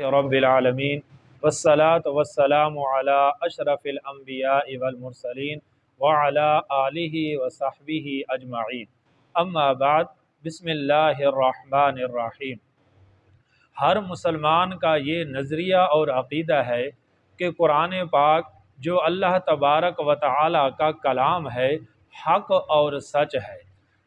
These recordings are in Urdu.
رب العالمین۔ والصلاة والسلام على اشرف الانبیاء والمرسلین وعلى آلہ وصحبہ اجمعین۔ اما بعد، بسم اللہ الرحمن الرحیم۔ ہر مسلمان کا یہ نظریہ اور عقیدہ ہے کہ قرآن پاک جو اللہ تبارک و تعالی کا کلام ہے، حق اور سچ ہے۔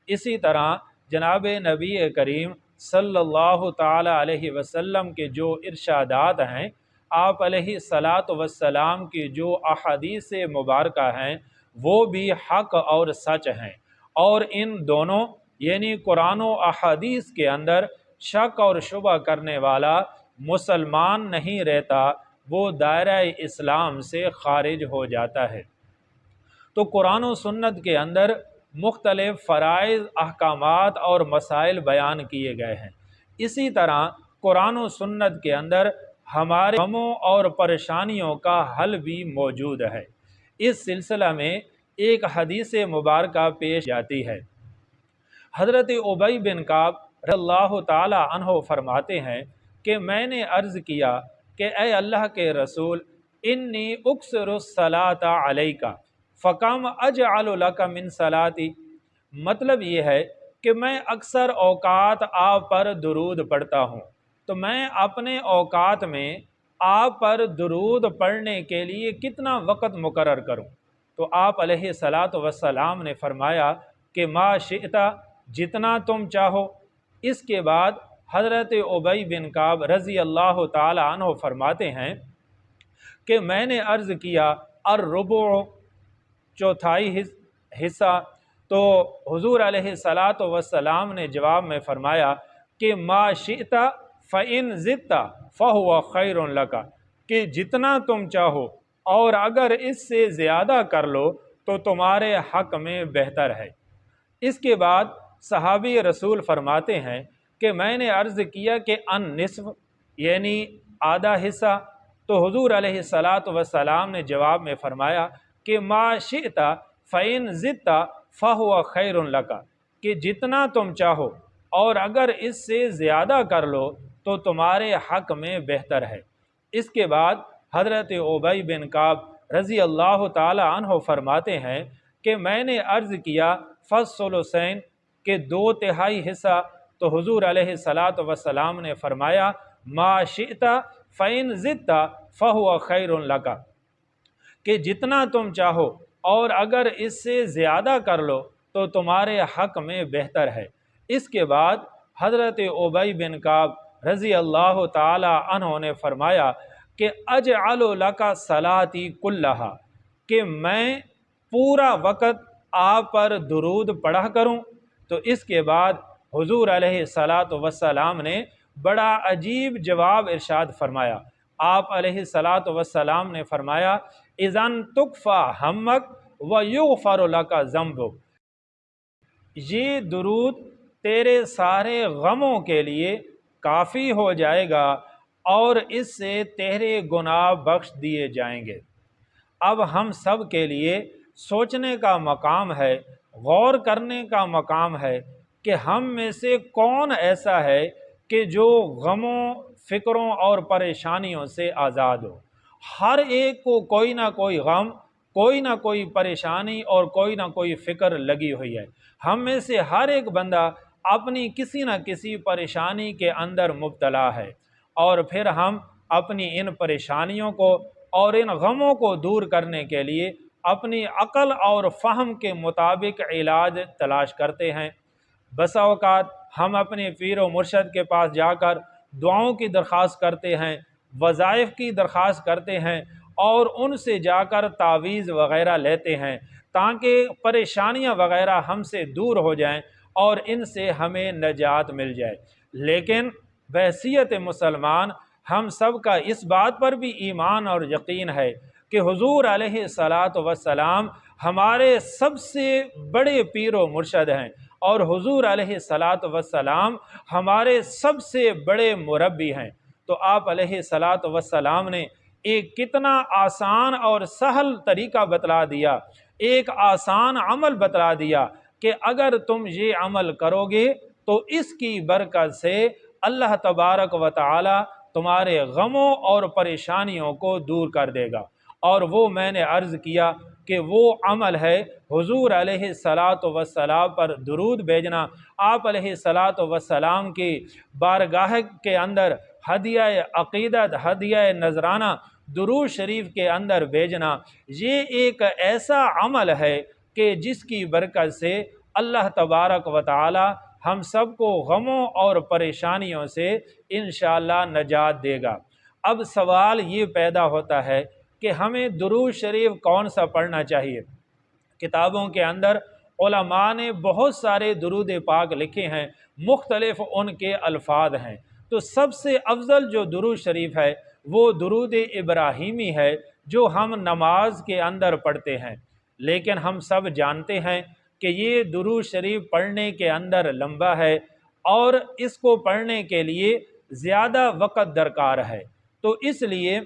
اسی طرح جناب نبی کریم صلی اللہ تعالی علیہ وسلم کے جو ارشادات ہیں، آپ علیہ صلاۃ وسلام کی جو احادیث مبارکہ ہیں، وہ بھی حق اور سچ ہیں۔ اور ان دونوں یعنی قرآن و احادیث کے اندر شک اور شبہ کرنے والا مسلمان نہیں رہتا، وہ دائرہ اسلام سے خارج ہو جاتا ہے۔ تو قرآن و سنت کے اندر مختلف فرائض، احکامات اور مسائل بیان کیے گئے ہیں۔ اسی طرح قرآن و سنت کے اندر ہمارے غموں اور پریشانیوں کا حل بھی موجود ہے۔ اس سلسلہ میں ایک حدیث مبارکہ پیش جاتی ہے۔ حضرت عبی بن کعب رضی اللہ تعالی عنہ فرماتے ہیں کہ میں نے عرض کیا کہ اے اللہ کے رسول، انی اکثر الصلاۃ علیکہ۔ فقام اجعل لک من صلاتی مطلب یہ ہے کہ میں اکثر اوقات آپ پر درود پڑھتا ہوں۔ تو میں اپنے اوقات میں آپ پر درود پڑھنے کے لیے کتنا وقت مقرر کروں؟ تو آپ علیہ صلاۃ وسلام نے فرمایا کہ ما شئتا جتنا تم چاہو۔ اس کے بعد حضرت عبی بن کعب رضی اللہ تعالی عنہ فرماتے ہیں کہ میں نے عرض کیا، الربع چوتھائی حصہ تو حضور علیہ صلاۃ وسلام نے جواب میں فرمایا کہ ما شئتا فعن ضدہ فہو خیر لکا کہ جتنا تم چاہو اور اگر اس سے زیادہ کر لو تو تمہارے حق میں بہتر ہے۔ اس کے بعد صحابی رسول فرماتے ہیں کہ میں نے عرض کیا کہ ان نصف یعنی آدھا حصہ، تو حضور علیہ صلاۃ وسلام نے جواب میں فرمایا کہ ما شئتا فعین ضدہ فہو خیر لکا کہ جتنا تم چاہو اور اگر اس سے زیادہ کر لو تو تمہارے حق میں بہتر ہے۔ اس کے بعد حضرت عبی بن کعب رضی اللہ تعالی عنہ فرماتے ہیں کہ میں نے عرض کیا، فصل حسین کے دو تہائی حصہ تو حضور علیہ صلاۃ وسلام نے فرمایا، ما شئتا فعین ضدہ فہو خیر لکا کہ جتنا تم چاہو، اور اگر اس سے زیادہ کر لو تو تمہارے حق میں بہتر ہے۔ اس کے بعد حضرت عبی بن کعب رضی اللہ تعالی عنہ نے فرمایا کہ اجعل لکا صلاتی کلہا، کہ میں پورا وقت آپ پر درود پڑھا کروں۔ تو اس کے بعد حضور علیہ صلاۃ وسلام نے بڑا عجیب جواب ارشاد فرمایا۔ آپ علیہ صلاۃ وسلام نے فرمایا اذن تکفا ہمک و یغفر لکا ذنب یہ درود تیرے سارے غموں کے لیے کافی ہو جائے گا اور اس سے تیرے گناہ بخش دیے جائیں گے۔ اب ہم سب کے لیے سوچنے کا مقام ہے، غور کرنے کا مقام ہے کہ ہم میں سے کون ایسا ہے کہ جو غموں، فکروں اور پریشانیوں سے آزاد ہو۔ ہر ایک کو کوئی نہ کوئی غم، کوئی نہ کوئی پریشانی اور کوئی نہ کوئی فکر لگی ہوئی ہے۔ ہم میں سے ہر ایک بندہ اپنی کسی نہ کسی پریشانی کے اندر مبتلا ہے اور پھر ہم اپنی ان پریشانیوں کو اور ان غموں کو دور کرنے کے لیے اپنی عقل اور فہم کے مطابق علاج تلاش کرتے ہیں۔ بسا اوقات ہم اپنے پیر و مرشد کے پاس جا کر دعاؤں کی درخواست کرتے ہیں۔ وظائف کی درخواست کرتے ہیں اور ان سے جا کر تعویذ وغیرہ لیتے ہیں تاکہ پریشانیاں وغیرہ ہم سے دور ہو جائیں اور ان سے ہمیں نجات مل جائے۔ لیکن بحثیت مسلمان، ہم سب کا اس بات پر بھی ایمان اور یقین ہے کہ حضور علیہ صلاۃ وسلام ہمارے سب سے بڑے پیر و مرشد ہیں اور حضور علیہ صلاۃ وسلام ہمارے سب سے بڑے مربی ہیں۔ تو آپ علیہ صلاۃ وسلام نے ایک کتنا آسان اور سہل طریقہ بتلا دیا، ایک آسان عمل بتلا دیا کہ اگر تم یہ عمل کرو گے تو اس کی برکت سے اللہ تبارک و تعالی تمہارے غموں اور پریشانیوں کو دور کر دے گا۔ اور وہ میں نے عرض کیا کہ وہ عمل ہے، حضور علیہ السلاۃ وسلام پر درود بھیجنا، آپ علیہ صلاۃ وسلام کی بارگاہ کے اندر ہدیہ عقیدت، ہدیہ نذرانہ درود شریف کے اندر بھیجنا، یہ ایک ایسا عمل ہے کہ جس کی برکت سے اللہ تبارک و تعالی ہم سب کو غموں اور پریشانیوں سے انشاءاللہ نجات دے گا۔ اب سوال یہ پیدا ہوتا ہے کہ ہمیں درود شریف کون سا پڑھنا چاہیے؟ کتابوں کے اندر علماء نے بہت سارے درود پاک لکھے ہیں، مختلف ان کے الفاظ ہیں۔ تو سب سے افضل جو درود شریف ہے، وہ درود ابراہیمی ہے، جو ہم نماز کے اندر پڑھتے ہیں۔ لیکن ہم سب جانتے ہیں کہ یہ درود شریف پڑھنے کے اندر لمبا ہے اور اس کو پڑھنے کے لیے زیادہ وقت درکار ہے۔ تو اس لیے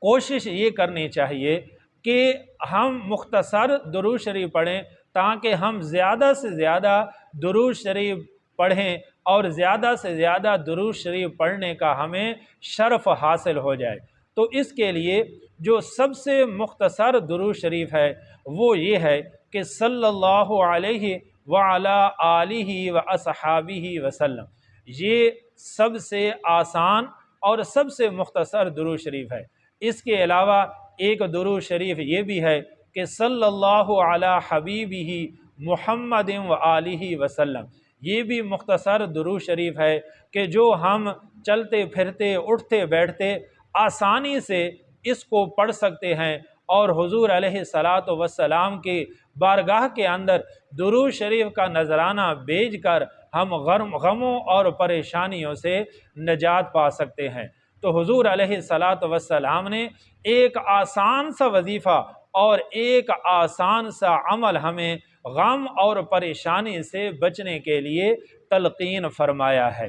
کوشش یہ کرنی چاہیے کہ ہم مختصر درود شریف پڑھیں تاکہ ہم زیادہ سے زیادہ درود شریف پڑھیں اور زیادہ سے زیادہ درود شریف پڑھنے کا ہمیں شرف حاصل ہو جائے۔ تو اس کے لیے جو سب سے مختصر درود شریف ہے، وہ یہ ہے کہ صلی اللہ علیہ وعلا علیہ و اصحابی وسلم۔ یہ سب سے آسان اور سب سے مختصر درود شریف ہے۔ اس کے علاوہ ایک درود شریف یہ بھی ہے کہ صلی اللہ علی حبیب ہی محمد و علیہ وسلم۔ یہ بھی مختصر درود شریف ہے کہ جو ہم چلتے پھرتے، اٹھتے، بیٹھتے آسانی سے اس کو پڑھ سکتے ہیں اور حضور علیہ صلاۃ وسلام کی بارگاہ کے اندر درود شریف کا نذرانہ بیج کر ہم غرم، غموں اور پریشانیوں سے نجات پا سکتے ہیں۔ تو حضور علیہ صلاۃ وسلام نے ایک آسان سا وظیفہ اور ایک آسان سا عمل ہمیں غم اور پریشانی سے بچنے کے لیے تلقین فرمایا ہے۔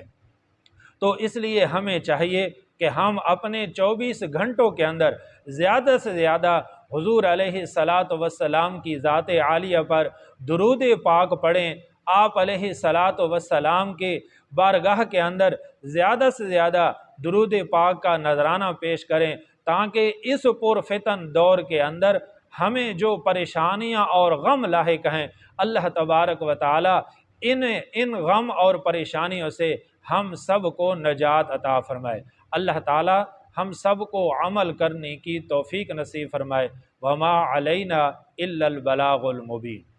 تو اس لیے ہمیں چاہیے کہ ہم اپنے چوبیس گھنٹوں کے اندر زیادہ سے زیادہ حضور علیہ صلاۃ وسلام کی ذات عالیہ پر درود پاک پڑھیں۔ آپ علیہ صلاۃ وسلام کے بارگاہ کے اندر زیادہ سے زیادہ درود پاک کا نذرانہ پیش کریں تاکہ اس پرفتن دور کے اندر ہمیں جو پریشانیاں اور غم لاحق ہیں، اللہ تبارک و تعالی ان ان غم اور پریشانیوں سے ہم سب کو نجات عطا فرمائے۔ اللہ تعالی ہم سب کو عمل کرنے کی توفیق نصیب فرمائے۔ وما علینا الا البلاغ المبین